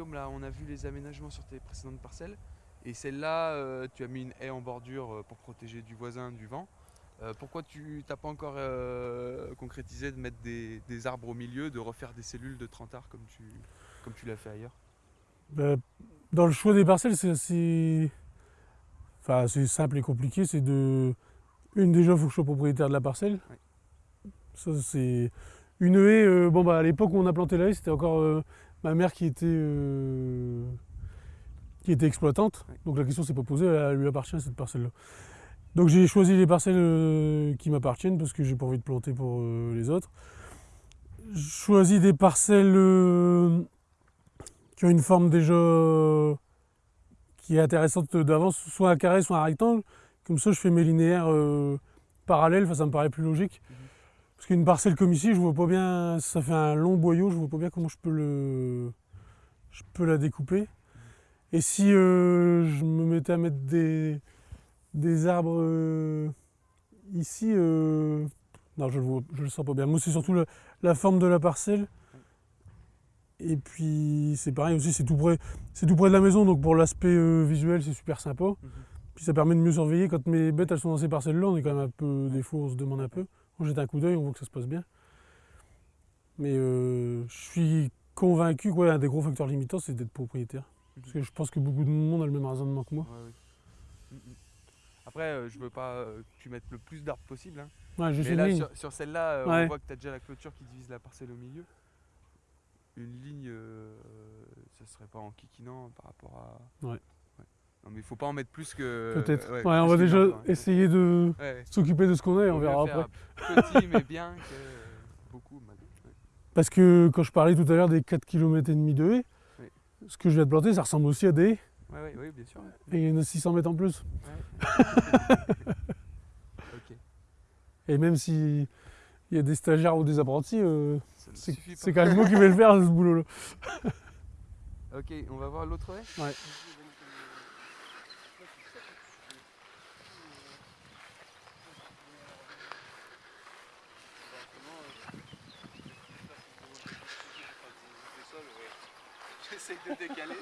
Guillaume, là, on a vu les aménagements sur tes précédentes parcelles. Et celle-là, euh, tu as mis une haie en bordure euh, pour protéger du voisin du vent. Euh, pourquoi tu n'as pas encore euh, concrétisé de mettre des, des arbres au milieu, de refaire des cellules de 30 arbres comme tu, comme tu l'as fait ailleurs? Bah, dans le choix des parcelles, c'est assez. Enfin, c'est simple et compliqué. C'est de. Une, déjà, il faut que je sois propriétaire de la parcelle. Ça, c'est. Une haie, euh, bon, bah, à l'époque où on a planté la haie, c'était encore euh, ma mère qui était. euh, qui était exploitante. Donc la question s'est pas posée, elle lui appartient cette parcelle-là. Donc j'ai choisi les parcelles euh, qui m'appartiennent parce que j'ai pas envie de planter pour euh, les autres. Je choisis des parcelles qui ont une forme déjà qui est intéressante d'avance, soit un carré, soit un rectangle. Comme ça, je fais mes linéaires parallèles, enfin, ça me paraît plus logique. Mhm. Parce qu'une parcelle comme ici, je vois pas bien, ça fait un long boyau, je vois pas bien comment je peux le, je peux la découper. Et si euh, je me mettais à mettre des, des arbres euh, ici, euh, non, je le, vois, je le sens pas bien. Moi, c'est surtout la, la forme de la parcelle. Et puis, c'est pareil aussi, c'est tout près, c'est tout près de la maison, donc pour l'aspect visuel, c'est super sympa. Mhm. Puis ça permet de mieux surveiller. Quand mes bêtes elles sont dans ces parcelles-là, on est quand même un peu des fois, on se demande un peu. On jette un coup d'œil, on voit que ça se passe bien. Mais euh, je suis convaincu qu'un des gros facteurs limitants, c'est d'être propriétaire. Parce que je pense que beaucoup de monde a le même raisonnement que moi. Ouais, oui. Mm, mm. Après, euh, je veux pas euh, que tu mettes le plus d'arbres possible. hein. Ouais, Mais là, sur, sur celle-là, euh, on voit que tu as déjà la clôture qui divise la parcelle au milieu. Une ligne, ça serait pas en kikinant par rapport à. Non, mais il faut pas en mettre plus que. Peut-être. ouais, Ouais, on va déjà hein. essayer de ouais. s'occuper de ce qu'on a et on verra après. Petit mais bien que beaucoup. Parce que quand je parlais tout à l'heure des 4 km et demi de haies, Oui. ce que je viens de planter, ça ressemble aussi à des haies. Ouais, ouais, bien sûr. Et il y en a 600 mètres en plus. Et même si il y a des stagiaires ou des apprentis, euh, ne c'est quand même moi qui vais le faire, ce boulot-là. Ok, on va voir l'autre haie Ouais. J'essaie de décaler.